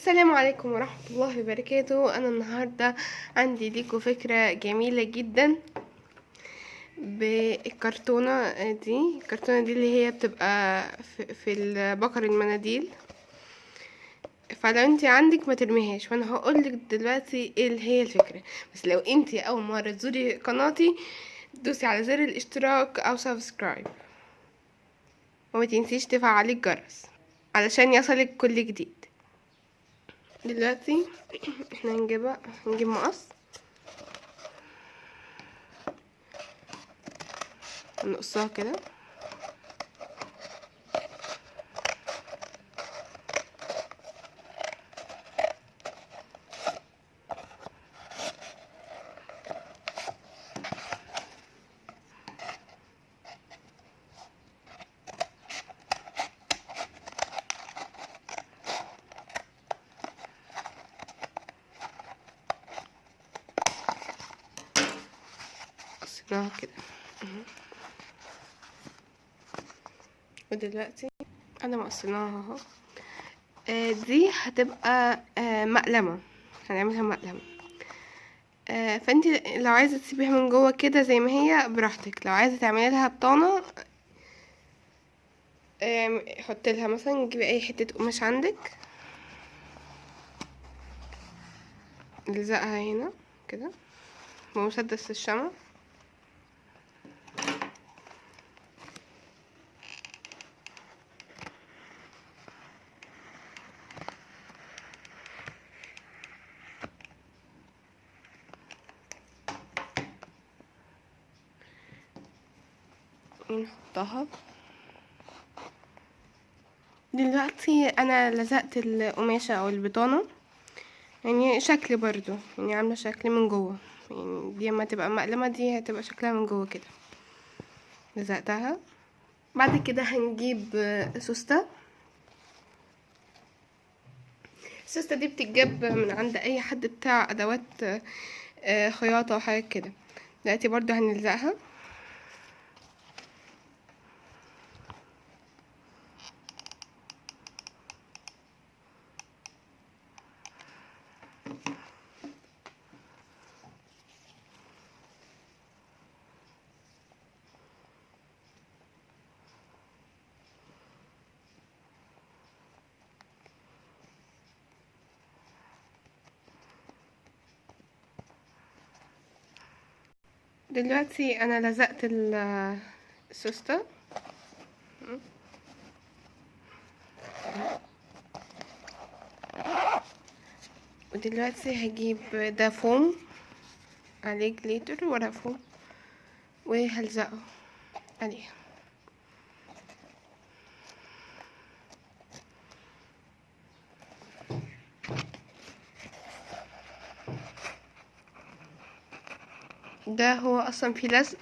السلام عليكم ورحمة الله وبركاته. أنا النهاردة عندي ليكم فكرة جميلة جدا بالكرتونة دي. الكرتونة دي اللي هي بتبقى في البكر المناديل. فلو انت عندك ما ترميهاش وأنا هقولك دلوقتي إيه اللي هي الفكرة. بس لو انت أول مرة تزوري قناتي دوسي على زر الاشتراك أو subscribe. وما تنسيش تفعلي الجرس علشان يصلك كل جديد. دلوقتي إحنا هنجيبها هنجيب مقص. نقصها كده. قصيناها كده. اهو. ودلوقتي؟ أنا مقصناها أهو. آه، دي هتبقى آه، مقلمة. هنعملها مقلمة. آه، فانت لو عايزة تسيبيها من جوه كده زي ما هي براحتك. لو عايزة تعملي لها بطانة آم، حط لها مثلا جيبي أي حتة قماش عندك. الزقها هنا كده. بمسدس الشمع. نحطها دلوقتي أنا لزقت القماشة أو البطانة. يعني شكل برضو يعني عاملة شكل من جوه. يعني دي اما تبقى مقلمة دي هتبقى شكلها من جوه كده. لزقتها. بعد كده هنجيب سوستة. السوستة دي بتتجاب من عند أي حد بتاع أدوات آه، خياطة وحاجات كده. دلوقتي برضو هنلزقها. دلوقتي أنا لزقت ال- السوستة ودلوقتي هجيب ده فوم عليه جليتر ورق فوم وهلزقه عليه ده هو أصلا فيه لزق.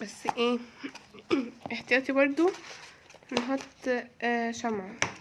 بس إيه احتياطي برضو نحط آه شمعة.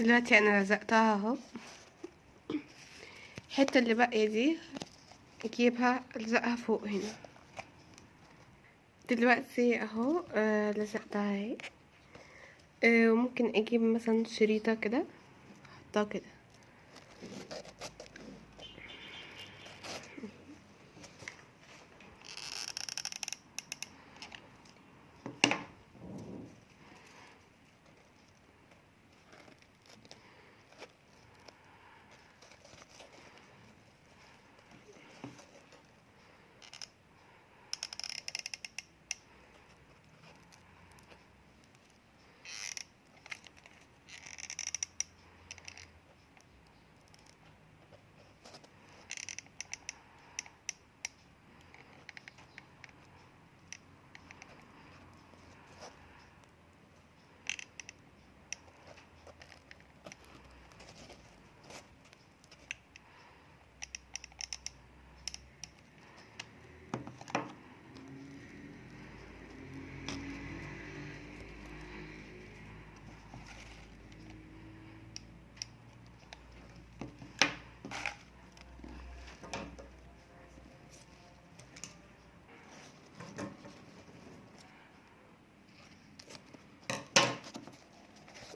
دلوقتي أنا لزقتها أهو. الحتة اللي باقية دي أجيبها ألزقها فوق هنا. دلوقتي أهو آه لزقتها أهي. آه وممكن أجيب مثلا شريطة كده أحطها كده.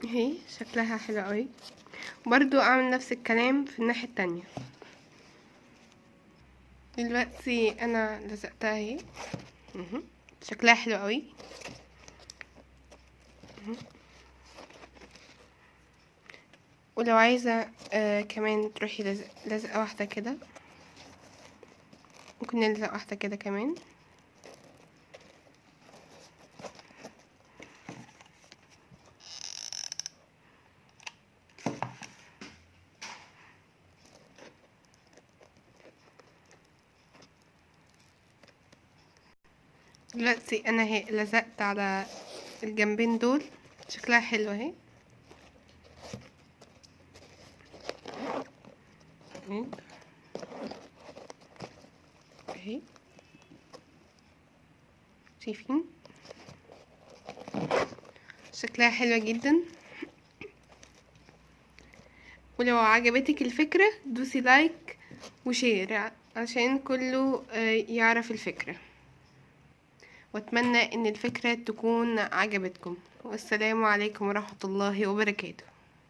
اهي شكلها حلو قوي. برضو اعمل نفس الكلام في الناحية التانية. دلوقتي أنا لزقتها اهي. شكلها حلو قوي. ولو عايزة آه كمان تروحي لزق لزقة واحدة كده. ممكن نلزق واحدة كده كمان. دلوقتي أنا هي لزقت على الجنبين دول. شكلها حلو اهي. اهي. اهي. شايفين؟ شكلها حلوة جدا. ولو عجبتك الفكرة دوسي لايك وشير عشان كله آه، يعرف الفكرة. واتمنى إن الفكرة تكون عجبتكم. والسلام عليكم ورحمة الله وبركاته.